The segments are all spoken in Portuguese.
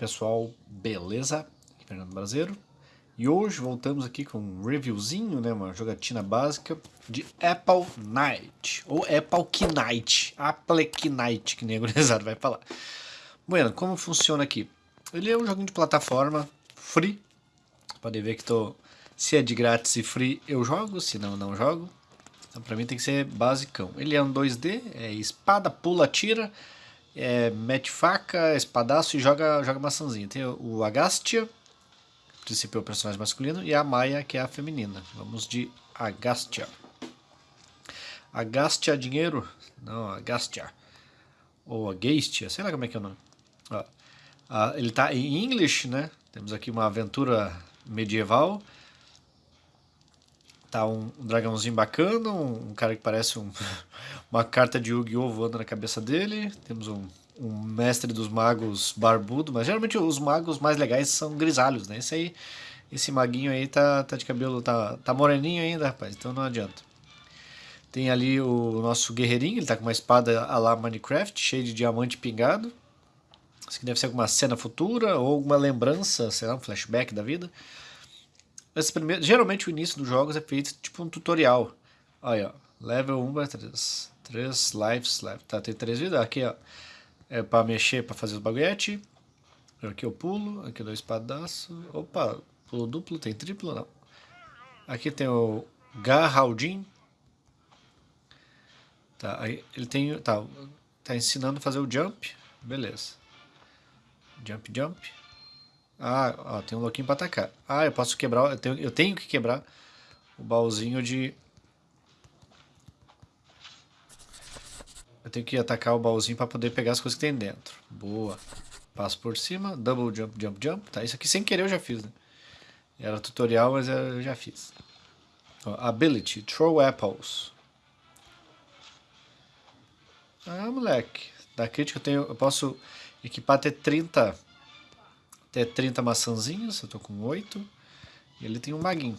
Pessoal, beleza? Aqui é Fernando Brasileiro. E hoje voltamos aqui com um reviewzinho, né, uma jogatina básica de Apple Knight, ou Apple Knight, Apple Knight, que nem a gurizada vai falar. Bueno, como funciona aqui? Ele é um joguinho de plataforma free, podem ver que tô, se é de grátis e free eu jogo, se não, não jogo. Então pra mim tem que ser basicão. Ele é um 2D, é espada, pula, tira, é, mete faca, espadaço e joga, joga maçãzinha. Tem o Agastia, que princípio é o personagem masculino, e a Maia, que é a feminina. Vamos de Agastia. Agastia dinheiro? Não, Agastia. Ou Agastia, sei lá como é que é o nome. Ó, ah, ele está em inglês, né? Temos aqui uma aventura medieval. Tá um, dragãozinho bacana, um, um, cara que parece um, uma carta de Yu-Gi-Oh! voando na cabeça dele. Temos um, um mestre dos magos barbudo, mas geralmente os magos mais legais são grisalhos, né? Esse aí, esse maguinho aí tá, tá de cabelo, tá, tá moreninho ainda, rapaz, então não adianta. Tem ali o nosso guerreirinho, ele tá com uma espada a lá Minecraft, cheio de diamante pingado. Isso aqui deve ser alguma cena futura ou alguma lembrança, sei lá, um flashback da vida. Primeiro, geralmente o início dos jogos é feito tipo um tutorial. Olha, ó, level 1 para 3. 3 lives, left. tá, tem 3 vidas. Aqui, ó, é para mexer, para fazer os baguete. Aqui eu pulo, aqui eu dou espadaço. Opa, pulo duplo, tem triplo, não. Aqui tem o Garraldin. Tá, aí ele tem, tá, tá ensinando a fazer o jump. Beleza. Jump, jump. Ah, ó, tem um louquinho pra atacar. Ah, eu posso quebrar, eu tenho, eu tenho que quebrar o baúzinho de... Eu tenho que atacar o baúzinho para poder pegar as coisas que tem dentro. Boa. Passo por cima, double jump, jump, jump. Tá, isso aqui sem querer eu já fiz, né? Era tutorial, mas eu já fiz. Ó, ability, throw apples. Ah, moleque. Da crítica eu tenho, eu posso equipar até 30 até 30 maçãzinhas, eu tô com 8. E ele tem um maguinho.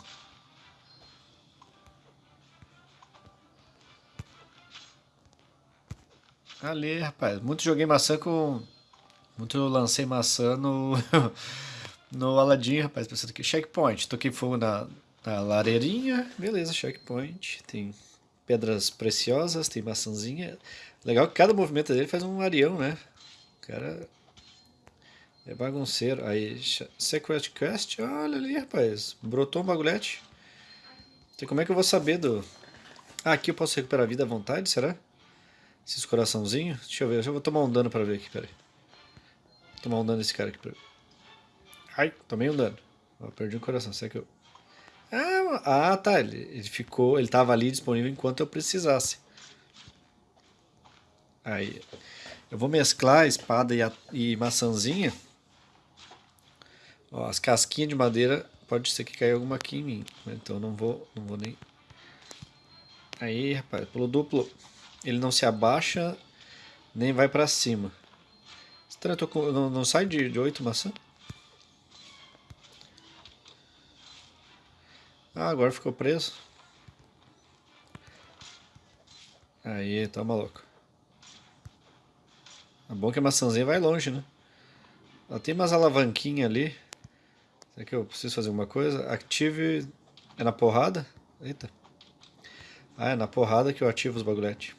Ali, rapaz, muito joguei maçã com... Muito lancei maçã no... no Aladdin, rapaz, pensando que checkpoint. Toquei fogo na, na lareirinha, beleza, checkpoint. Tem pedras preciosas, tem maçãzinha. Legal que cada movimento dele faz um arião, né? O cara é bagunceiro. Aí, Secret Quest, olha ali, rapaz. Brotou um bagulhete. Então, como é que eu vou saber do... Ah, aqui eu posso recuperar a vida à vontade, será? Esses coraçãozinhos. Deixa eu ver, eu vou tomar um dano pra ver aqui, peraí. Vou tomar um dano nesse cara aqui pra. Ai, tomei um dano. Perdi um coração, será que eu... Ah, ah tá, ele, ele ficou, ele tava ali disponível enquanto eu precisasse. Aí, eu vou mesclar a espada e, a, e maçãzinha Ó, as casquinhas de madeira, pode ser que caia alguma aqui em mim. Né? Então não vou, não vou nem... Aí, rapaz, pulo duplo. Ele não se abaixa, nem vai pra cima. Estranho, com, não, não sai de, de 8 maçã? Ah, agora ficou preso. Aí, tá maluco. É bom que a maçãzinha vai longe, né? Ela tem umas alavanquinhas ali. Será que eu preciso fazer alguma coisa? Active... É na porrada? Eita. Ah, é na porrada que eu ativo os bagulhetes.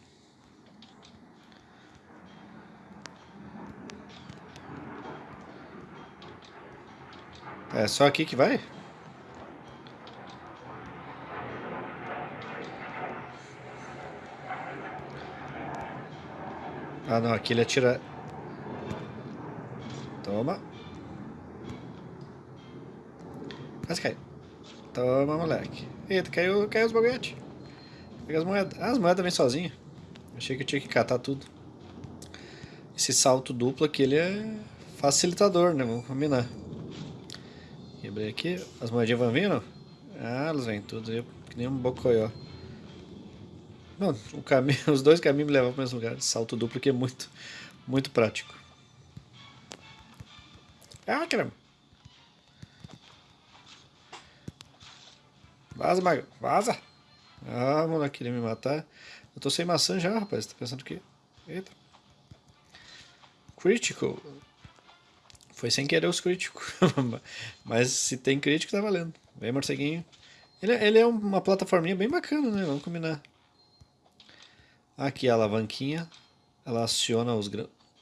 É só aqui que vai? Ah não, aqui ele atira... Toma. Quase caiu. Toma, moleque. Eita, caiu, caiu os bagulhetes. Pega as moedas. Ah, as moedas vêm sozinha. Achei que eu tinha que catar tudo. Esse salto duplo aqui, ele é facilitador, né? Vamos combinar. Quebrei aqui. As moedinhas vão vindo? Ah, elas vêm tudo. Eu, que nem um bocoió. Não, o caminho, os dois caminhos me levam para o mesmo lugar. Salto duplo que é muito, muito prático. Ah, caramba. Vaza, Mago. Vaza. Ah, moleque, queria me matar. Eu tô sem maçã já, rapaz. Tá pensando o quê? Eita. Critical. Foi sem querer os críticos. Mas se tem crítico, tá valendo. Vem, morceguinho. Ele, ele é uma plataforminha bem bacana, né? Vamos combinar. Aqui a alavanquinha. Ela aciona os,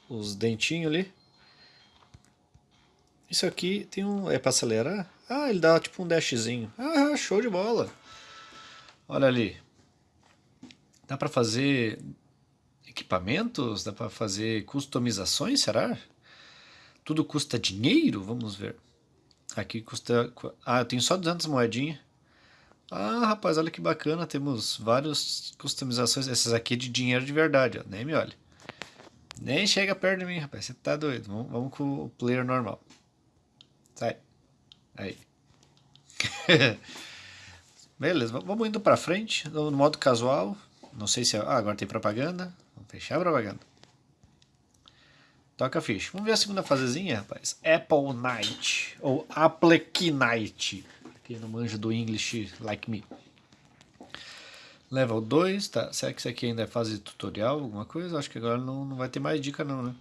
os dentinhos ali. Isso aqui tem um... É pra acelerar? Ah, ele dá tipo um dashzinho. Ah, show de bola. Olha ali. Dá pra fazer equipamentos? Dá pra fazer customizações, será? Tudo custa dinheiro? Vamos ver. Aqui custa... Ah, eu tenho só 200 moedinhas. Ah, rapaz, olha que bacana. Temos várias customizações. Essas aqui de dinheiro de verdade, ó. Nem me olha. Nem chega perto de mim, rapaz. Você tá doido. Vamos, vamos com o player normal. Sai. Aí. Beleza, vamos indo pra frente. No modo casual. Não sei se... Ah, agora tem propaganda. Vamos fechar a propaganda. Toca a ficha. Vamos ver a segunda fasezinha, rapaz. Apple Night. Ou Apple Night que não manja do English like me. Level 2, tá? Será que isso aqui ainda é fase tutorial, alguma coisa? Acho que agora não, não vai ter mais dica não, né?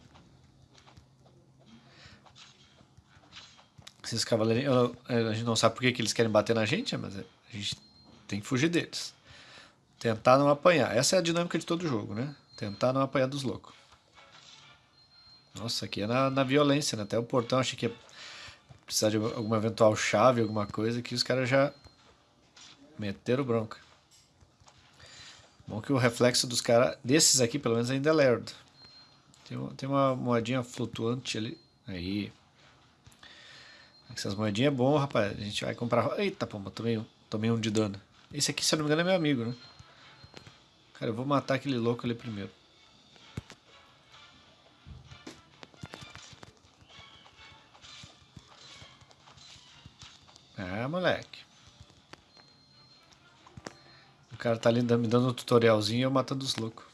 Esses cavaleiros, a gente não sabe por que, que eles querem bater na gente, mas a gente tem que fugir deles. Tentar não apanhar. Essa é a dinâmica de todo jogo, né? Tentar não apanhar dos loucos. Nossa, aqui é na, na violência, né? Até o portão achei que ia precisar de alguma eventual chave, alguma coisa, que os caras já meteram bronca. Bom que o reflexo dos caras, desses aqui pelo menos ainda é lerdo. Tem, tem uma moedinha flutuante ali. Aí. Essas moedinhas é bom, rapaz. A gente vai comprar... Eita, pomba, tomei, tomei um de dano. Esse aqui, se eu não me engano, é meu amigo, né? Cara, eu vou matar aquele louco ali primeiro. É, moleque. O cara tá ali me dando um tutorialzinho e eu matando os loucos.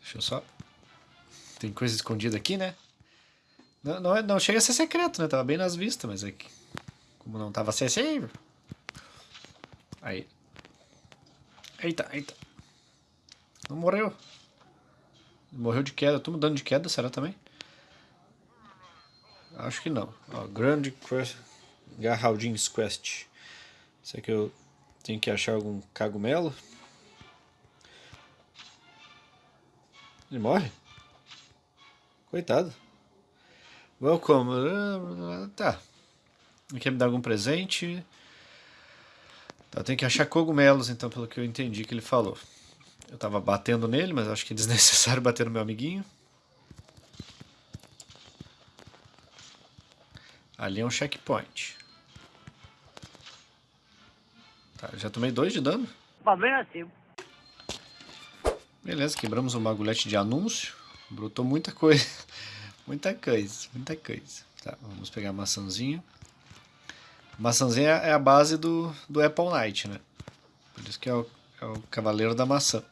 Deixa eu só... Tem coisa escondida aqui, né? Não, não, não chega a ser secreto, né? Tava bem nas vistas, mas é que... Como não tava acessível... Aí. Eita, eita. Não morreu. Morreu de queda. Tô mudando de queda, será também? Acho que não. Ó, Grand Quest, Garraldin's Quest. Será que eu tenho que achar algum cagumelo? Ele morre? Coitado. Welcome. Tá. Quer me dar algum presente? Tá, tem que achar cogumelos, então, pelo que eu entendi que ele falou. Eu tava batendo nele, mas acho que é desnecessário bater no meu amiguinho. Ali é um checkpoint. Tá, já tomei dois de dano. Negativo. Beleza, quebramos um bagulhete de anúncio. Brotou muita coisa. muita coisa, muita coisa. Tá, vamos pegar a maçãzinha. Maçãzinha é a base do, do Apple Knight, né? Por isso que é o, é o cavaleiro da maçã.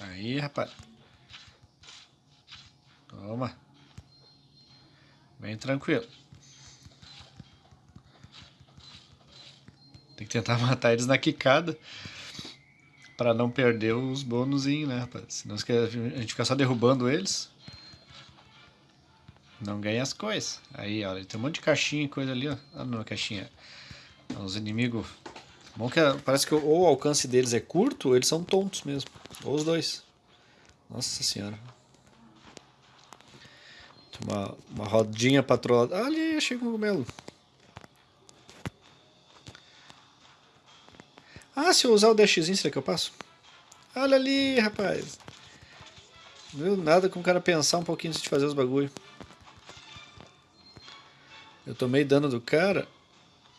Aí, rapaz. Toma. Bem tranquilo. Tem que tentar matar eles na quicada. Pra não perder os bônus, né, rapaz? Senão a gente fica só derrubando eles. Não ganha as coisas. Aí, olha, tem um monte de caixinha e coisa ali, ó. Ah, não, caixinha. Os inimigos... Bom que parece que ou o alcance deles é curto ou eles são tontos mesmo. Ou os dois. Nossa senhora. Uma, uma rodinha patrolada. Ah, ali, achei um cogumelo. Se eu usar o dashzinho, será que eu passo? Olha ali, rapaz. Não nada com o cara pensar um pouquinho antes de fazer os bagulho. Eu tomei dano do cara,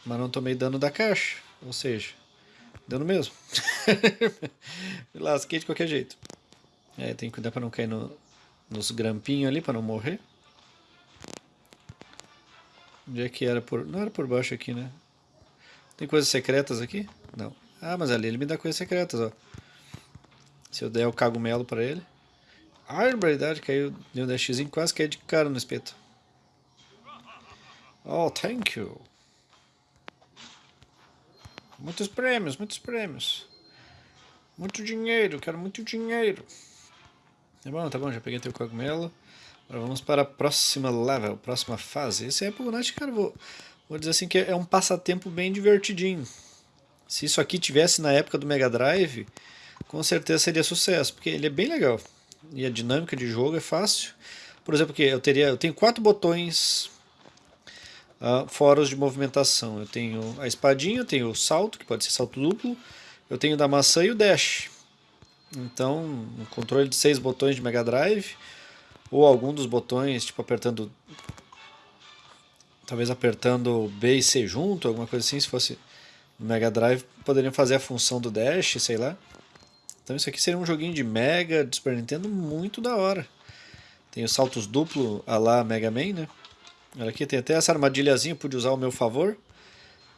mas não tomei dano da caixa. Ou seja, dano mesmo. Me lasquei de qualquer jeito. É, tem que cuidar para não cair no, nos grampinhos ali, para não morrer. Onde é que era por... Não era por baixo aqui, né? Tem coisas secretas aqui? Não. Ah, mas ali ele me dá coisas secretas, ó. Se eu der o cagumelo para ele. Ah, verdade, caiu. Deu um dashzinho, quase caiu de cara no espeto. Oh, thank you. Muitos prêmios, muitos prêmios. Muito dinheiro, quero muito dinheiro. Tá bom, tá bom, já peguei teu cogumelo. Agora vamos para a próxima level, próxima fase. Esse é Apple Knight, cara, vou, vou dizer assim que é um passatempo bem divertidinho. Se isso aqui tivesse na época do Mega Drive, com certeza seria sucesso, porque ele é bem legal. E a dinâmica de jogo é fácil. Por exemplo, que eu teria, eu tenho quatro botões uh, fora os de movimentação. Eu tenho a espadinha, eu tenho o salto, que pode ser salto duplo, eu tenho da maçã e o dash. Então, um controle de seis botões de Mega Drive, ou algum dos botões, tipo apertando. Talvez apertando B e C junto, alguma coisa assim, se fosse Mega Drive, poderiam fazer a função do dash, sei lá. Então isso aqui seria um joguinho de Mega, de Super Nintendo, muito da hora. Tem os saltos duplo a lá Mega Man, né? Olha aqui, tem até essa armadilhazinha, pude usar ao meu favor.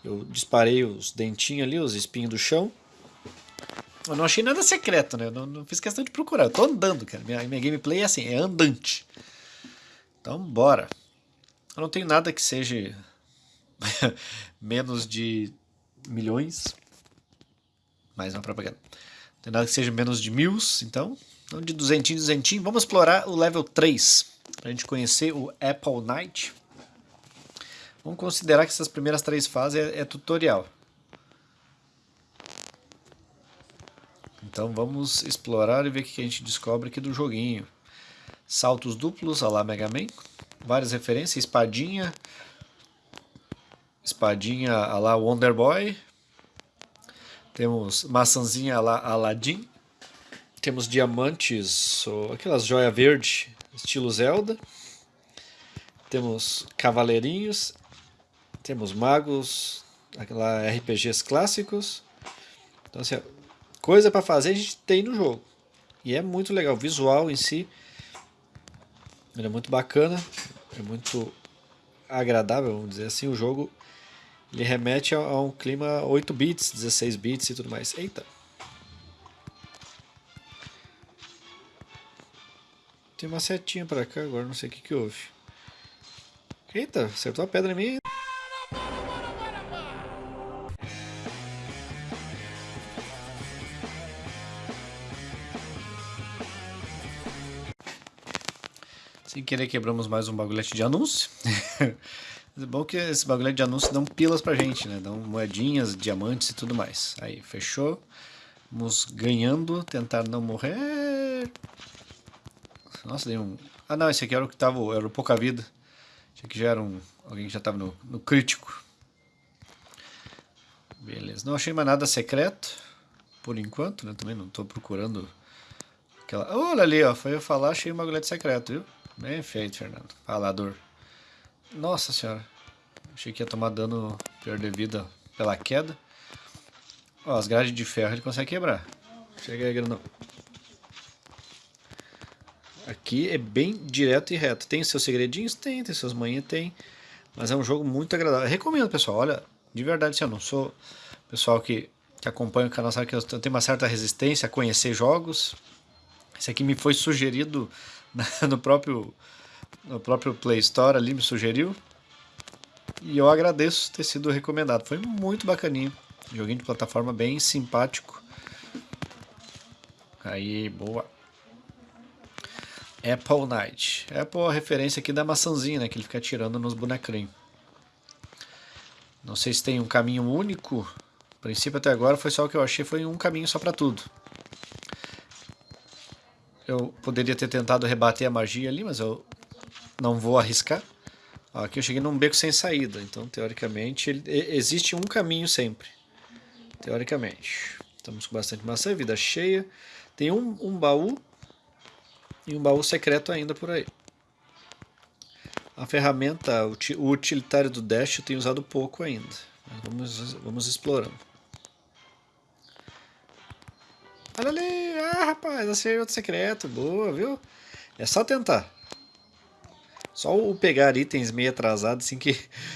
Eu disparei os dentinhos ali, os espinhos do chão. Eu não achei nada secreto, né? Eu não, não fiz questão de procurar. Eu tô andando, cara. Minha, minha gameplay é assim, é andante. Então, bora. Eu não tenho nada que seja menos de milhões. Mais uma propaganda. Não tem nada que seja menos de mil, então. Então, de duzentinho, duzentinho. Vamos explorar o level 3. Pra gente conhecer o Apple Knight. Vamos considerar que essas primeiras três fases é, é tutorial. Então vamos explorar e ver o que a gente descobre aqui do joguinho. Saltos duplos, a lá Mega Man. Várias referências, espadinha. Espadinha a lá Wonder Boy. Temos maçãzinha a lá Aladdin. Temos diamantes, ou aquelas joia verde, estilo Zelda. Temos cavaleirinhos. Temos magos, aquela RPGs clássicos. Então assim, coisa para fazer a gente tem no jogo. E é muito legal. O visual em si é muito bacana, é muito agradável, vamos dizer assim. O jogo ele remete a, a um clima 8 bits, 16 bits e tudo mais. Eita! Tem uma setinha para cá agora, não sei o que, que houve. Eita, acertou a pedra em mim. Querer quebramos mais um bagulhete de anúncio. é bom que esse bagulhete de anúncio dão pilas pra gente, né? Dão moedinhas, diamantes e tudo mais. Aí, fechou. Vamos ganhando, tentar não morrer. Nossa, dei um... Ah não, esse aqui era o que tava, era o pouca vida. Esse aqui já era um... Alguém que já tava no, no crítico. Beleza, não achei mais nada secreto. Por enquanto, né? Também não tô procurando... Aquela... Olha ali, ó. Foi eu falar, achei um bagulhete secreto, viu? Bem feito, Fernando. Falador. Nossa senhora. Achei que ia tomar dano, perder vida pela queda. Ó, as grades de ferro ele consegue quebrar. Chega aí, grandão. Aqui é bem direto e reto. Tem seus segredinhos? Tem. Tem suas manhas? Tem. Mas é um jogo muito agradável. recomendo, pessoal. Olha, de verdade, se eu não sou pessoal que, que acompanha o canal, sabe que eu tenho uma certa resistência a conhecer jogos. Esse aqui me foi sugerido no próprio, no próprio Play Store ali, me sugeriu. E eu agradeço ter sido recomendado. Foi muito bacaninho. Joguinho de plataforma bem simpático. Aí, boa. Apple Knight. Apple é a referência aqui da maçãzinha, né? Que ele fica atirando nos bonecrinhos. Não sei se tem um caminho único. A princípio até agora foi só o que eu achei, foi um caminho só para tudo. Eu poderia ter tentado rebater a magia ali, mas eu não vou arriscar. Aqui eu cheguei num beco sem saída, então teoricamente ele, existe um caminho sempre. Teoricamente. Estamos com bastante maçã, vida cheia. Tem um, um baú e um baú secreto ainda por aí. A ferramenta, o utilitário do Dash eu tenho usado pouco ainda. Vamos, vamos explorando. Olha ali, ah rapaz, achei outro secreto, boa, viu? É só tentar. Só o pegar itens meio atrasado, assim, que,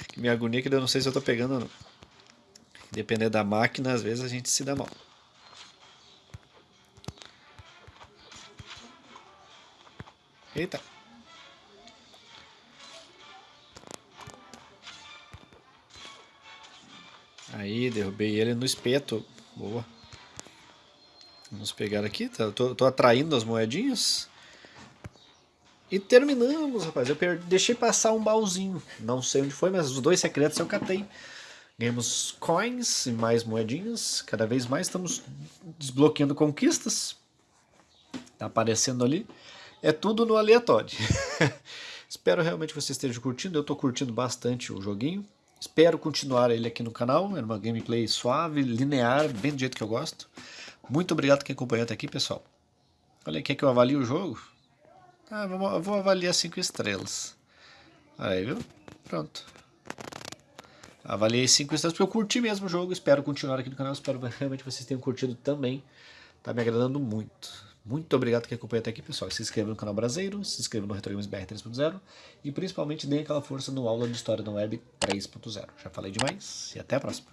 que me agonia, que eu não sei se eu tô pegando ou não. Dependendo da máquina, às vezes a gente se dá mal. Eita. Aí, derrubei ele no espeto. Boa. Vamos pegar aqui, tá, tô, tô atraindo as moedinhas. E terminamos, rapaz. Eu deixei passar um baúzinho. Não sei onde foi, mas os dois secretos eu catei. Ganhamos coins e mais moedinhas. Cada vez mais estamos desbloqueando conquistas. Tá aparecendo ali. É tudo no aleatório. Espero realmente que você esteja curtindo. Eu estou curtindo bastante o joguinho. Espero continuar ele aqui no canal. É uma gameplay suave, linear, bem do jeito que eu gosto. Muito obrigado quem acompanhou até aqui, pessoal. Olha, quer que eu avalie o jogo? Ah, vou, vou avaliar 5 estrelas. Aí, viu? Pronto. Avaliei 5 estrelas porque eu curti mesmo o jogo. Espero continuar aqui no canal. Espero realmente vocês tenham curtido também. Tá me agradando muito. Muito obrigado quem acompanhou até aqui, pessoal. Se inscreva no canal Brasileiro, se inscreva no Retro Games BR 3.0 e principalmente dê aquela força no aula de História da Web 3.0. Já falei demais e até a próxima.